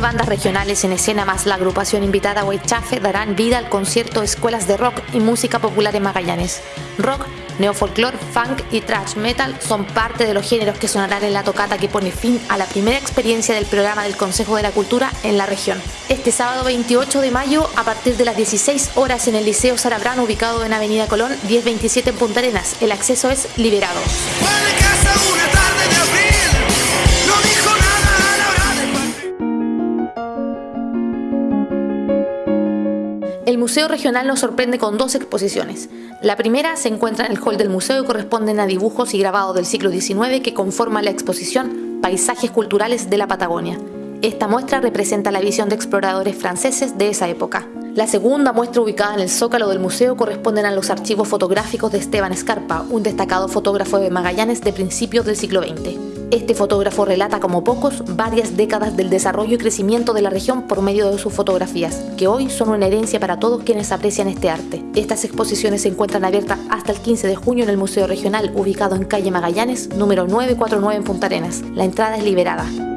regionales en escena más la agrupación invitada Huaychafe darán vida al concierto Escuelas de Rock y Música Popular en Magallanes. Rock, neofolclor, funk y thrash metal son parte de los géneros que sonarán en la tocata que pone fin a la primera experiencia del programa del Consejo de la Cultura en la región. Este sábado 28 de mayo, a partir de las 16 horas en el Liceo Sarabrán, ubicado en Avenida Colón 1027 en Punta Arenas. El acceso es liberado. El Museo Regional nos sorprende con dos exposiciones. La primera se encuentra en el hall del museo y corresponden a dibujos y grabados del siglo XIX que conforman la exposición Paisajes Culturales de la Patagonia. Esta muestra representa la visión de exploradores franceses de esa época. La segunda muestra ubicada en el zócalo del museo corresponden a los archivos fotográficos de Esteban Escarpa, un destacado fotógrafo de Magallanes de principios del siglo XX. Este fotógrafo relata como pocos varias décadas del desarrollo y crecimiento de la región por medio de sus fotografías, que hoy son una herencia para todos quienes aprecian este arte. Estas exposiciones se encuentran abiertas hasta el 15 de junio en el Museo Regional, ubicado en calle Magallanes, número 949 en Punta Arenas. La entrada es liberada.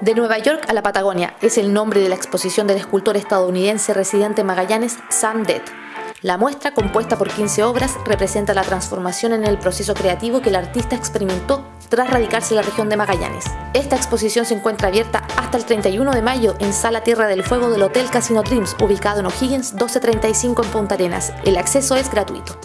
De Nueva York a la Patagonia es el nombre de la exposición del escultor estadounidense residente en Magallanes, Sam Dead. La muestra, compuesta por 15 obras, representa la transformación en el proceso creativo que el artista experimentó tras radicarse en la región de Magallanes. Esta exposición se encuentra abierta hasta el 31 de mayo en Sala Tierra del Fuego del Hotel Casino Dreams, ubicado en O'Higgins 1235 en Punta Arenas. El acceso es gratuito.